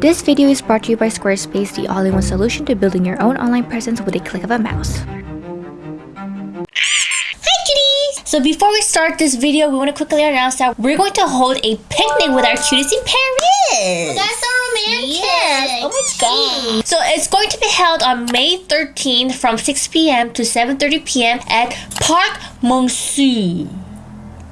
This video is brought to you by Squarespace, the all-in-one solution to building your own online presence with a click of a mouse. Hi kitties! So before we start this video, we want to quickly announce that we're going to hold a picnic with our cuties in Paris! That's so romantic. Yes! Oh my god! So it's going to be held on May 13th from 6 p.m. to 7.30 p.m. at Parc Monceau.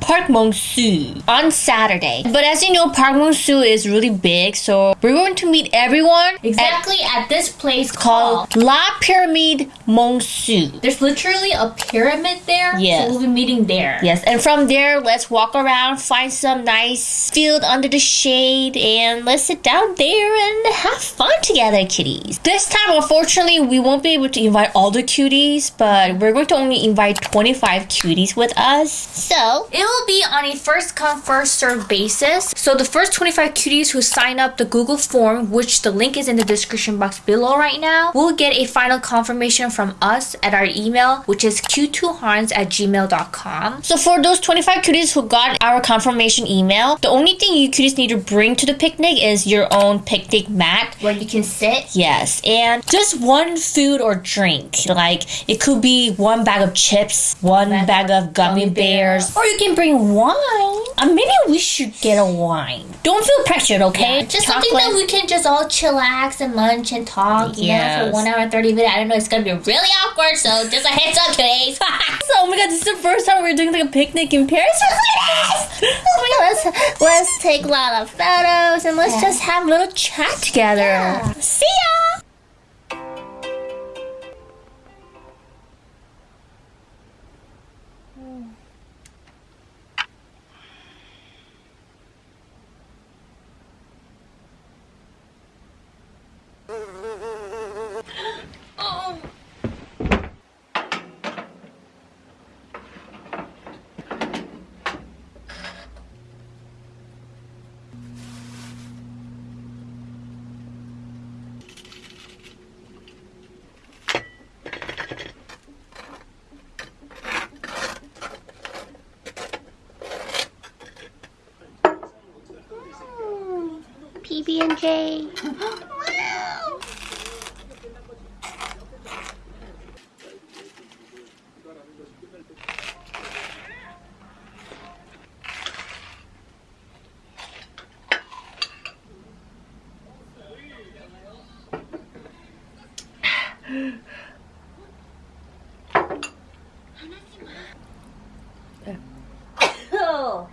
Parc Monceau on Saturday. But as you know, Parc Monceau is really big, so we're going to meet everyone Exactly at this place called called. La Pyramide Monceau. There's literally a pyramid there. Yes. So we'll be meeting there. Yes, and from there, let's walk around, find some nice field under the shade, and let's sit down there and have fun together, kitties. This time, unfortunately, we won't be able to invite all the cuties, but we're going to only invite 25 cuties with us. So, It will be on a first come, first serve basis. so the first 25 cuties who sign up the Google form, which the link is in the description box below right now, will get a final confirmation from us at our email, which is q2harns at gmail.com. So for those 25 cuties who got our confirmation email, the only thing you cuties need to bring to the picnic is your own picnic mat. Where you can sit. Yes, and just one food or drink. Like it could be one bag of chips, one Bag bag of gummy gummy bears, bears. or you can bring wine. Uh, maybe we should get a wine. Don't feel pressured, okay? Just something that we can just all chillax and lunch and talk, you Yes. know, for one hour and 30 minutes. I don't know, it's gonna be really awkward, so just a heads up, guys. so, oh my god, this is the first time we're doing like a picnic in Paris. oh my god, let's, let's take a lot of photos and let's just just have a little chat together. Yeah. See ya! PB and J. Oh.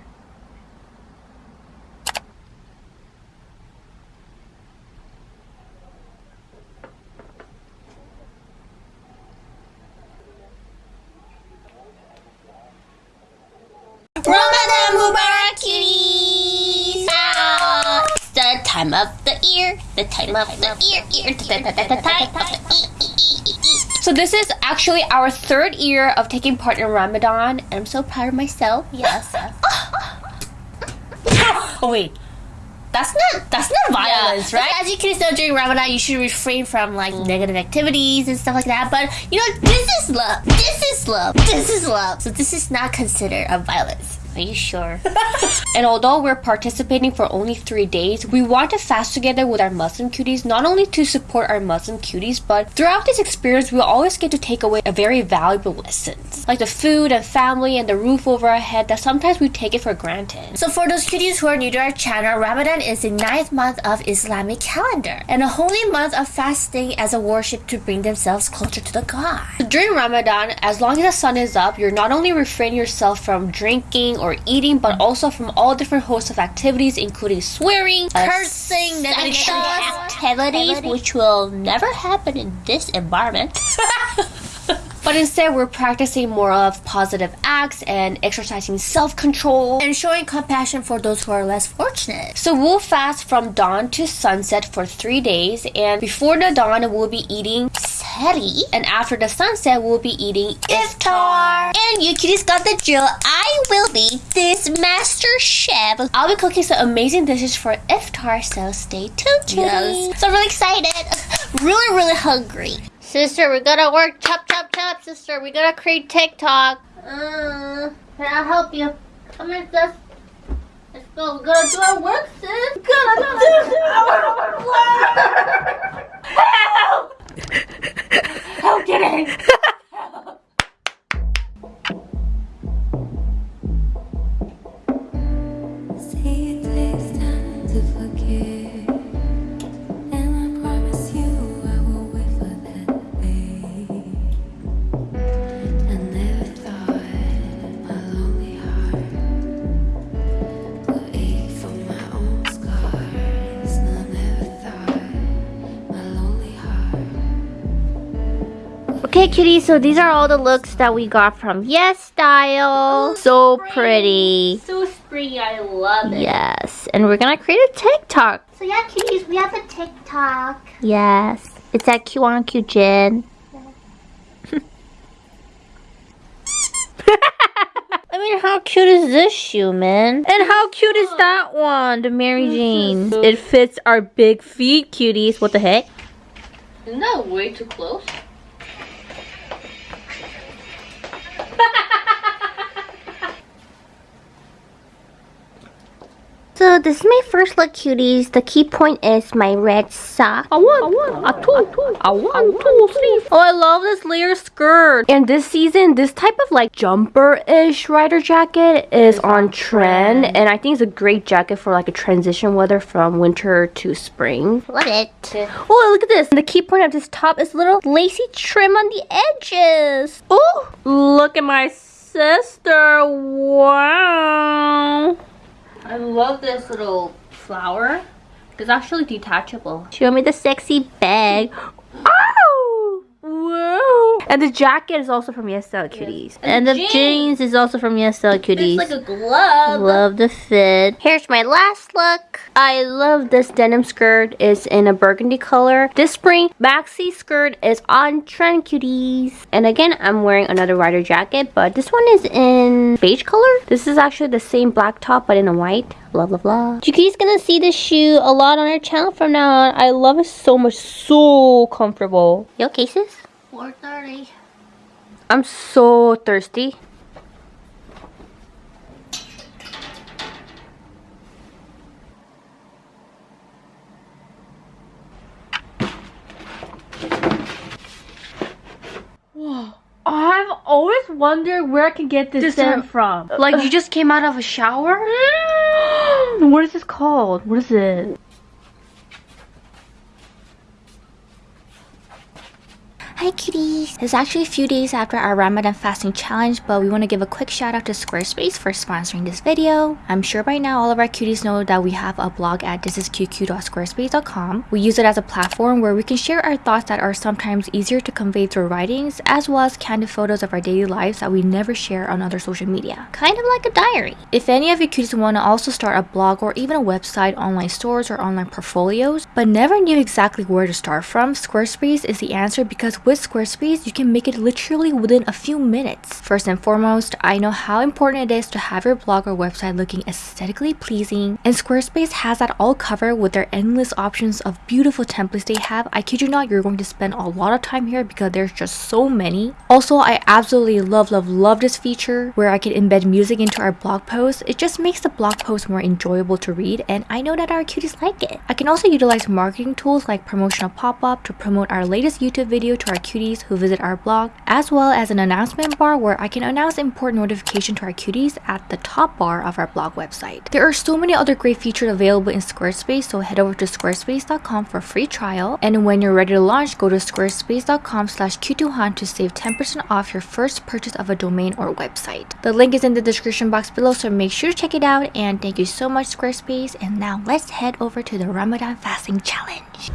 Ramadan Mubarak, kitties! Ah, it's the time of the year, the time of the year, year, the time of the. So this is actually our third year of taking part in Ramadan, and I'm so proud of myself. Yes. Oh wait, that's not that's not violence, Yeah. right? As you can know, during Ramadan, you should refrain from like negative activities and stuff like that. But you know, this is love. This is love. This is love. So this is not considered a violence. Are you sure? And although we're participating for only three days, we want to fast together with our Muslim cuties, not only to support our Muslim cuties, but throughout this experience, we'll always get to take away a very valuable lessons, like the food and family and the roof over our head that sometimes we take it for granted. So for those cuties who are new to our channel, Ramadan is the ninth month of Islamic calendar and a holy month of fasting as a worship to bring themselves closer to the God. During Ramadan, as long as the sun is up, you're not only refraining yourself from drinking or eating, but also from all different hosts of activities, including swearing, Cursing, sexual activities, activities, which will never happen in this environment. But instead, we're practicing more of positive acts and exercising self control. and showing compassion for those who are less fortunate. So we'll fast from dawn to sunset for three days, and before the dawn, we'll be eating Sehri. and after the sunset, we'll be eating iftar. And you kitties got the drill. I will be this master chef. I'll be cooking some amazing dishes for iftar, so stay tuned, kitties. Yes. So I'm really excited. Really, really hungry. Sister, we gotta work. Chop, chop, chop, sister. We gotta create TikTok. Uh, can I help you? Come here, sis. Let's go. We gotta do our work, sis. We gotta do our work. Okay, Help, get in! It takes time to. Cuties, so these are all the looks that we got from Yes Style. So pretty. So springy, I love it. Yes, and we're gonna create a TikTok. So yeah, cuties, we have a TikTok. Yes, it's at Q on Q Jen. I mean, how cute is this shoe, man? And how cute is that one, the Mary Jane? It fits our big feet, cuties. What the heck? Isn't that way too close? So this is my first look, cuties. The key point is my red sock. A one, a one, a two, two, a one, two, three. Oh, I love this layer skirt. And this season, this type of like jumper-ish rider jacket is on trend, and I think it's a great jacket for like a transition weather from winter to spring. Love it. Oh, look at this. And The key point of this top is a little lacy trim on the edges. Oh, look at my sister. Wow. I love this little flower. It's actually detachable. Show me the sexy bag. Oh! Whoa! And the jacket is also from Yes Style Cuties. And, the the jeans. jeans is also from Yes Style Cuties. It's like a glove. Love the fit. Here's my last look. I love this denim skirt. It's in a burgundy color. This spring, maxi skirt is on trend, cuties. And again, I'm wearing another rider jacket, but this one is in beige color. This is actually the same black top, but in a white. blah blah love. Yuki's gonna see this shoe a lot on our channel from now on. I love it so much. So comfortable. Yo, cases? 4.30. I'm so thirsty. I've always wondered where I can get this, This scent from. Like you just came out of a shower? what is this called? What is it? Hi cuties! It's actually a few days after our Ramadan fasting challenge, but we want to give a quick shout out to Squarespace for sponsoring this video. I'm sure by now all of our cuties know that we have a blog at thisisqq.squarespace.com. We use it as a platform where we can share our thoughts that are sometimes easier to convey through writings, as well as candid photos of our daily lives that we never share on other social media. Kind of like a diary. If any of you cuties want to also start a blog or even a website, online stores, or online portfolios, but never knew exactly where to start from, Squarespace is the answer because with Squarespace, you can make it literally within a few minutes. First and foremost, I know how important it is to have your blog or website looking aesthetically pleasing, and Squarespace has that all covered with their endless options of beautiful templates they have. I kid you not, you're going to spend a lot of time here because there's just so many. Also, I absolutely love, love, love this feature where I can embed music into our blog posts. It just makes the blog post more enjoyable to read, and I know that our cuties like it. I can also utilize marketing tools like promotional pop-up to promote our latest YouTube video to our cuties who visit our blog, as well as an announcement bar where I can announce important notification to our cuties at the top bar of our blog website. There are so many other great features available in Squarespace, so head over to squarespace.com for a free trial. And when you're ready to launch, go to squarespace.com slash q2hunt to save 10% off your first purchase of a domain or website. The link is in the description box below, so make sure to check it out. And thank you so much, Squarespace. And now let's head over to the Ramadan fasting challenge.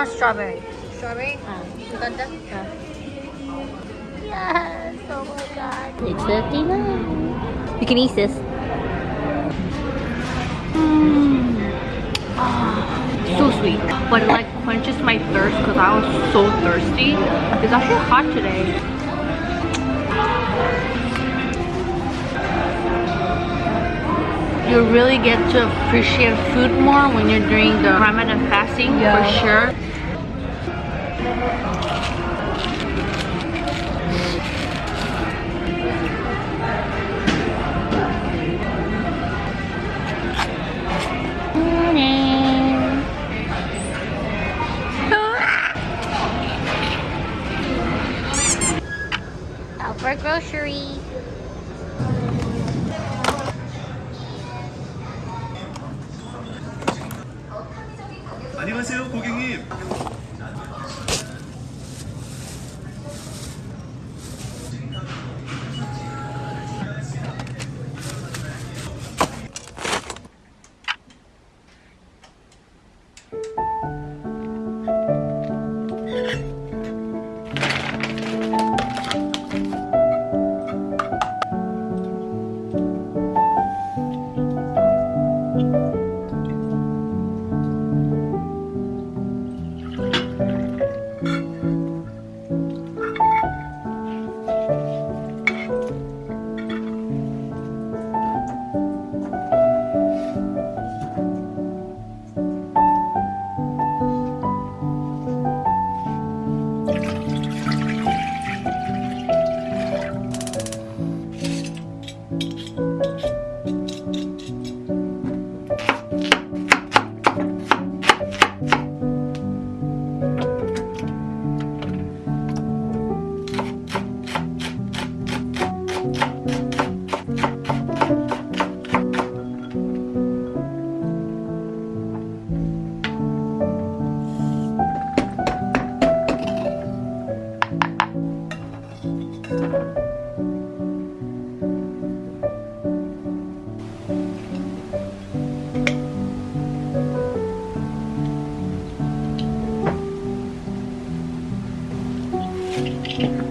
Want strawberry. Strawberry? Ah. Ah. Yes, oh my god. It's 59. You can eat this. Mm. so sweet but it like quenches my thirst because i was so thirsty it's actually hot today you really get to appreciate food more when you're doing the ramadan fasting for sure for groceries. 안녕하세요 고객님 네.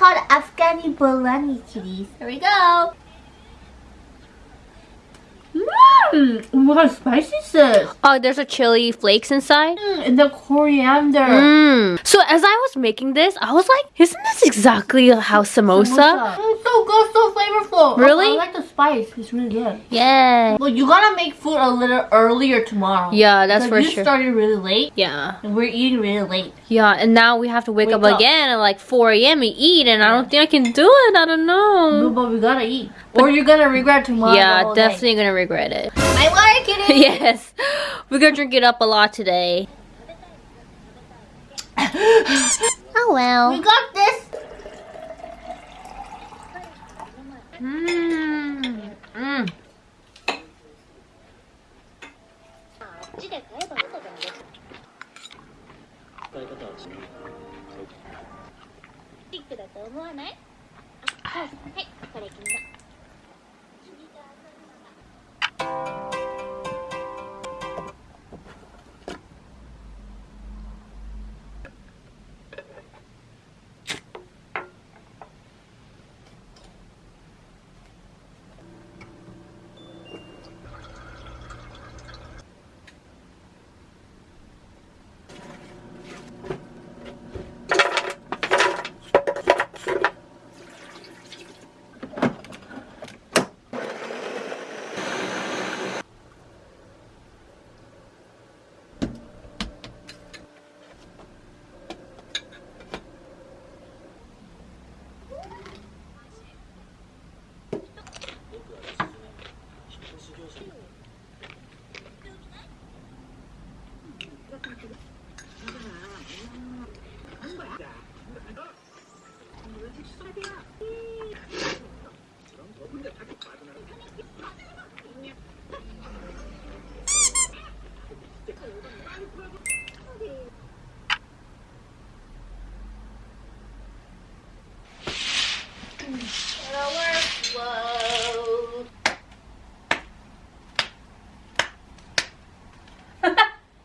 Called Afghani Bolani kitties. Here we go. Mmm! What kind of spicy is this? Oh, there's a chili flakes inside. Mm, and the coriander. Mmm. So as I was making this, I was like, isn't this exactly how samosa? Mm, so good, so flavorful. Really? I, I like the spice. It's really good. Yeah. Well, you gotta make food a little earlier tomorrow. Yeah, that's for you sure. started really late, Yeah. and we're eating really late. Yeah, and now we have to wake, Wake up, up. again at like 4 a.m. and eat, and I don't think I can do it. I don't know. No, but we gotta eat, or you're gonna regret tomorrow. yeah, day. definitely gonna regret it. Yes. We're gonna drink it up a lot today. oh well. We got this. Mmm. Mmm.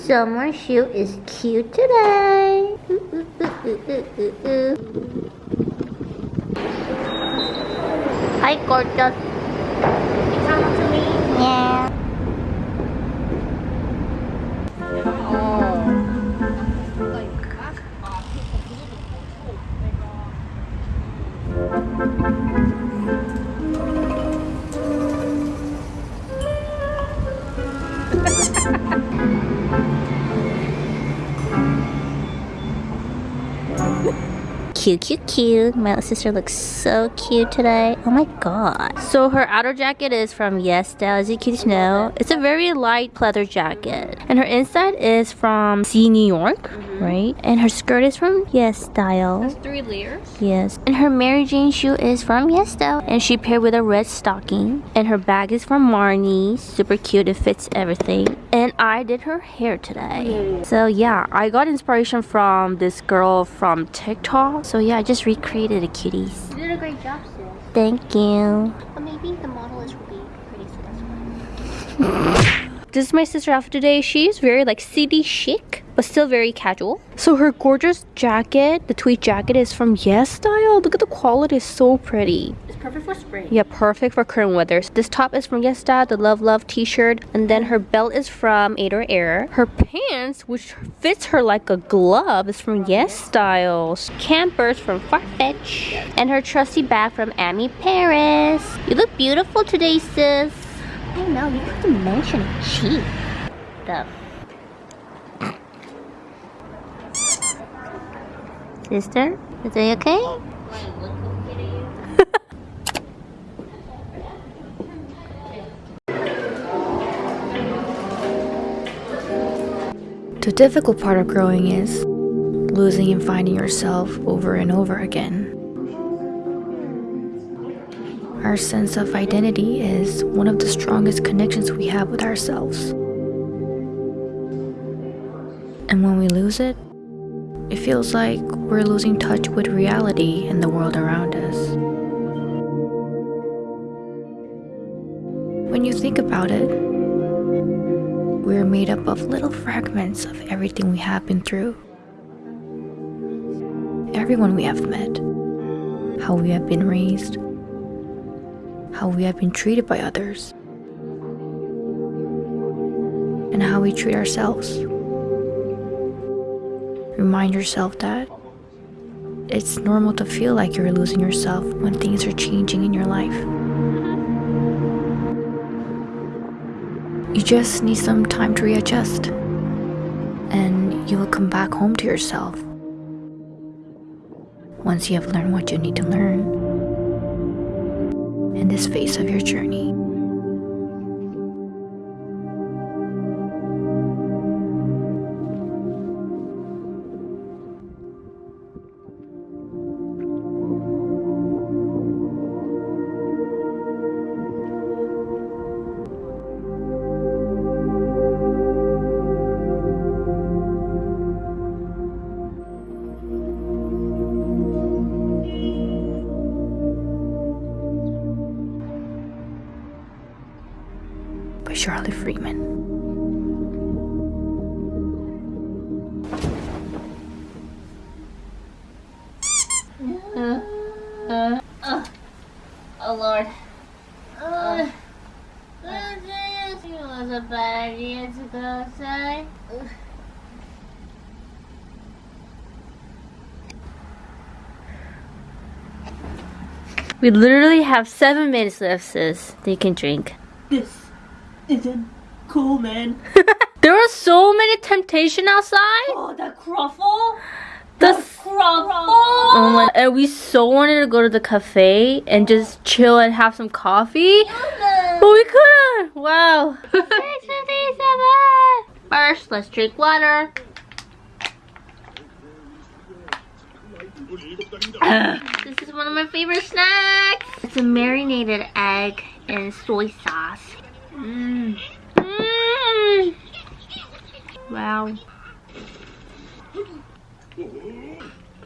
Summer shoe is cute today. Ooh, ooh, ooh, ooh, ooh, ooh. Hi, gorgeous. Yeah. Cute, cute, cute. My little sister looks so cute today. Oh my god. So her outer jacket is from Yes Style, as you can know. It's a very light pleather jacket. And her inside is from Sea New York, mm-hmm. right? And her skirt is from Yes Style. Three layers. Yes. And her Mary Jane shoe is from Yes Style. And she paired with a red stocking. And her bag is from Marni. Super cute. It fits everything. And I did her hair today. Mm. So yeah, I got inspiration from this girl from TikTok. So yeah, I just recreated the cuties. You did a great job, sis. Thank you. But maybe the model is really pretty, so that's why. This is my sister outfit today. She's very like city chic, but still very casual. So her gorgeous jacket, the tweed jacket is from Yes Style. Look at the quality, it's so pretty. It's perfect for spring. Yeah, perfect for current weather. This top is from Yes Style, the Love Love t-shirt. And then her belt is from Ader Error. Her pants, which fits her like a glove, is from Yes Style. Campers from Farfetch. And her trusty bag from Ami Paris. You look beautiful today, sis. I know, you have to mention cheap. The Sister, is it okay? The difficult part of growing is losing and finding yourself over and over again. Our sense of identity is one of the strongest connections we have with ourselves. And when we lose it, it feels like we're losing touch with reality and the world around us. When you think about it, we're made up of little fragments of everything we have been through. Everyone we have met, how we have been raised, how we have been treated by others, and how we treat ourselves. Remind yourself that it's normal to feel like you're losing yourself when things are changing in your life. You just need some time to readjust, and you will come back home to yourself once you have learned what you need to learn in this phase of your journey. Oh Lord. Uh, it was a bad idea to go outside. We literally have seven minutes left, sis. They can drink. This isn't cool, man. There are so many temptation outside. Oh, that croffle. The Croffle. Oh my, and we so wanted to go to the cafe and just chill and have some coffee. But we couldn't. Wow. First, let's drink water. This is one of my favorite snacks. It's a marinated egg and soy sauce. Mmm. Mmm. Wow.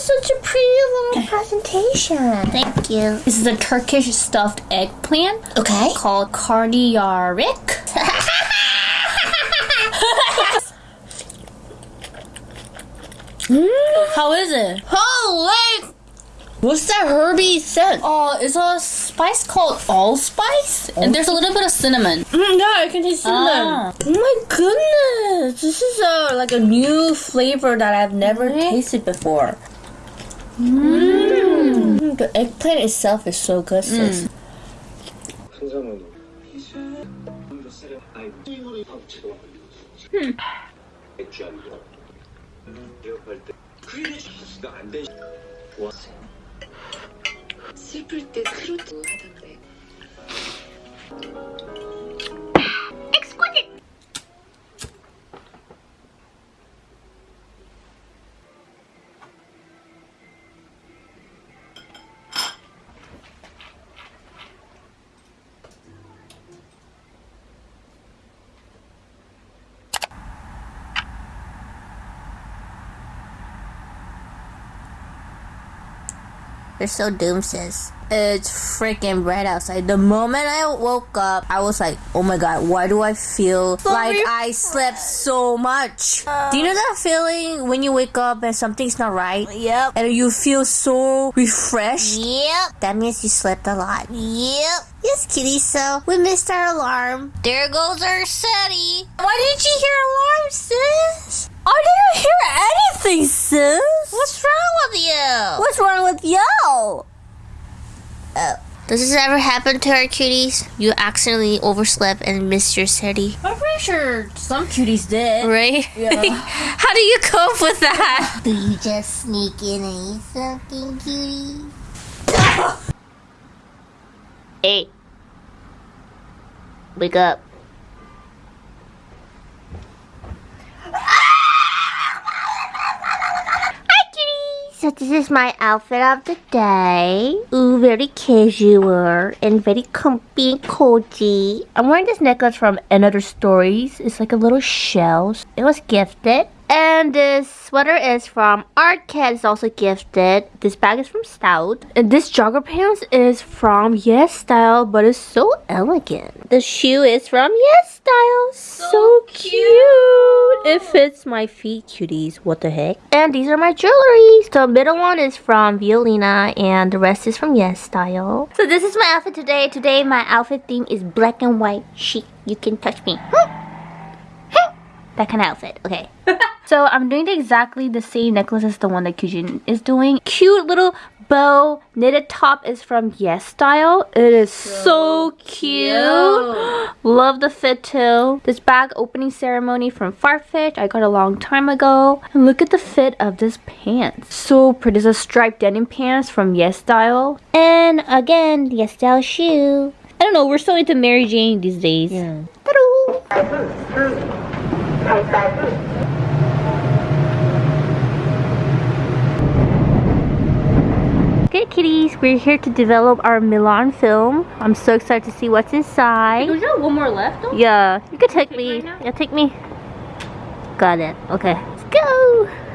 presentation. Thank you. This is a Turkish stuffed eggplant Okay. called karnıyarık. How is it? Holy! What's that herby scent? Oh, it's a spice called allspice, and there's a little bit of cinnamon. Mm, yeah, I can taste cinnamon. Ah. Oh my goodness! This is a like a new flavor that I've never tasted before. Mm. Mm. The eggplant itself is so good. Mm. Hmm. 슬플 때 트로트 하다가 They're so doomed, sis. It's freaking bright outside. The moment I woke up, I was like, oh my god, why do I feel like I slept so much? do you know that feeling when you wake up and something's not right? Yep. And you feel so refreshed? Yep. That means you slept a lot. Yep. Yes, kitty, so we missed our alarm. There goes our Sehri. Why didn't you hear alarm, sis? Oh, I didn't hear anything, sis. What's wrong with you? What's wrong with you? Uh, does this ever happen to our cuties? You accidentally overslept and missed your Sehri, I'm pretty sure some cuties did. right? Yeah. How do you cope with that? Do you just sneak in and eat something, cutie? Hey. Wake up. So this is my outfit of the day. Ooh, very casual and very comfy and cozy. I'm wearing this necklace from Another Stories. It's like a little shell. It was gifted. And this sweater is from Art Cat. It's also gifted. This bag is from Stout. And this jogger pants is from Yes Style, but it's so elegant. The shoe is from Yes Style. So, cute. It fits my feet, cuties. What the heck? And these are my jewelry. The middle one is from Violina, and the rest is from Yes Style. So this is my outfit today. Today my outfit theme is black and white chic. You can touch me. Hmm. That kind of outfit. Okay. so I'm doing exactly the same necklace as the one that Kyujin is doing. Cute little bow knitted top is from Yes Style. It is so, cute. Love the fit too. This bag opening ceremony from Farfetch I got a long time ago. And look at the fit of this pants. So pretty. There's a striped denim pants from Yes Style. And again, Yes Style shoe. I don't know. We're so into Mary Jane these days. Yeah. Okay, kitties, we're here to develop our Milan film. I'm so excited to see what's inside. Do you one more left though? Yeah, you can take me. right yeah, take me. Got it. Okay, let's go.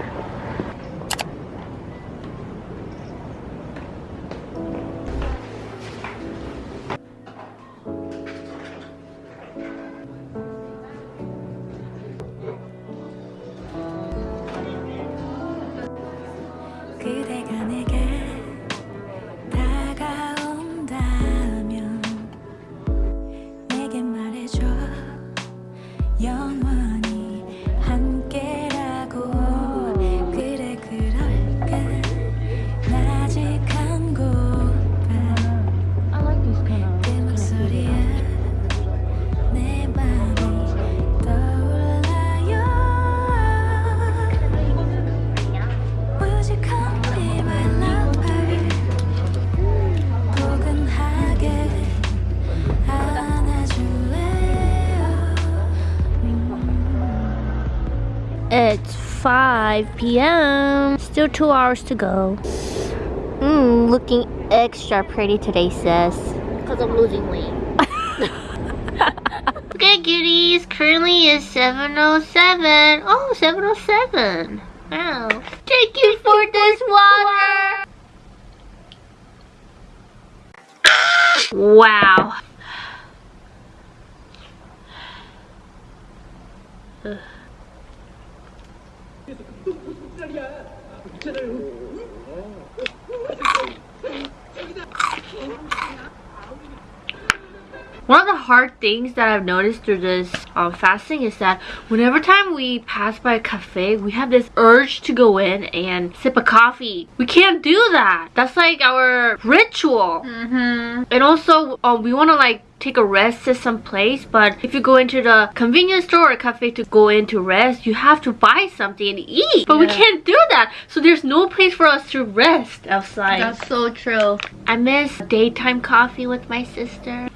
5 p.m. Still two hours to go. Mmm, looking extra pretty today, sis. Because I'm losing weight. okay, cuties. Currently is 7.07. Oh, 7.07. Wow. Thank you for this water. wow. Ugh. One of the hard things that I've noticed through this um, fasting is that whenever time we pass by a cafe, we have this urge to go in and sip a coffee. We can't do that. That's like our ritual. Mm-hmm. And also, um, we want to like take a rest at some place but if you go into the convenience store or cafe to go in to rest you have to buy something and eat but we can't do that so there's no place for us to rest outside That's so true. I miss daytime coffee with my sister.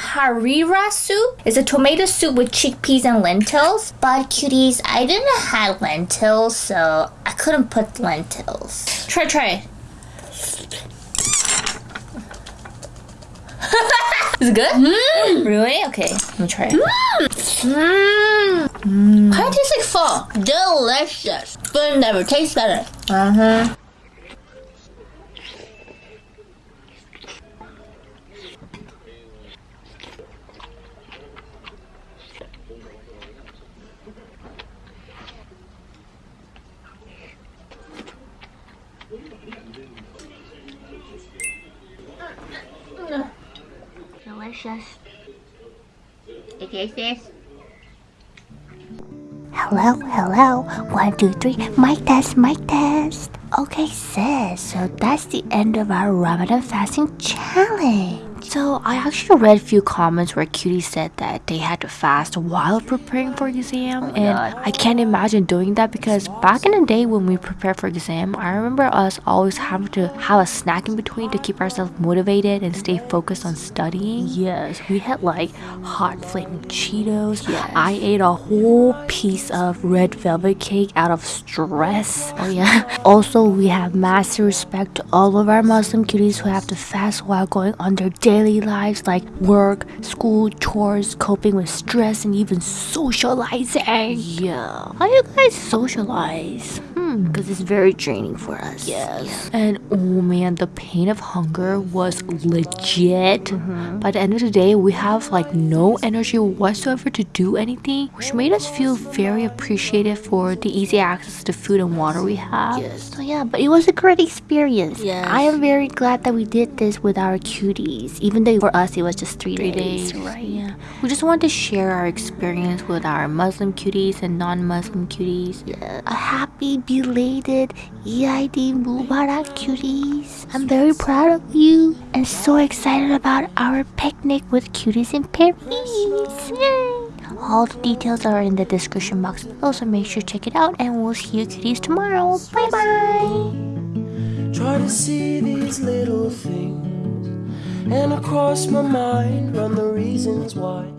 Harira soup. It's a tomato soup with chickpeas and lentils. But cuties, I didn't have lentils, so I couldn't put lentils. Try, try. Is it good? Mm. Really? Okay, let me try it. Kind of tastes like pho. Delicious. But it never tastes better. Uh Delicious. It tastes this. Hello, hello. One, two, three. Mic test, mic test. Okay, sis. So that's the end of our Ramadan fasting challenge. So I actually read a few comments where cuties said that they had to fast while preparing for exam, oh and I can't imagine doing that because back in the day when we prepared for exam, I remember us always having to have a snack in between to keep ourselves motivated and stay focused on studying. Yes, we had like hot flaming Cheetos. Yes. I ate a whole piece of red velvet cake out of stress. Oh yeah. Also, we have massive respect to all of our Muslim cuties who have to fast while going on their daily lives like work, school, chores, coping with stress, and even socializing. Yeah. How you guys socialize? Hmm, because it's very draining for us. Yes. And oh man, the pain of hunger was legit. Mm-hmm. By the end of the day, we have like no energy whatsoever to do anything, which made us feel very appreciative for the easy access to food and water we have. Yes. So yeah, but it was a great experience. Yes. I am very glad that we did this with our cuties, even though for us it was just three, Three days, days, right? Yeah. We just wanted to share our experience with our Muslim cuties and non-Muslim cuties. Yeah. A happy belated Eid Mubarak cuties. I'm very proud of you and so excited about our picnic with cuties in Paris. Yay. All the details are in the description box below, so make sure to check it out. And we'll see you cuties tomorrow. Bye bye. Try to see these little things, and across my mind run the reasons why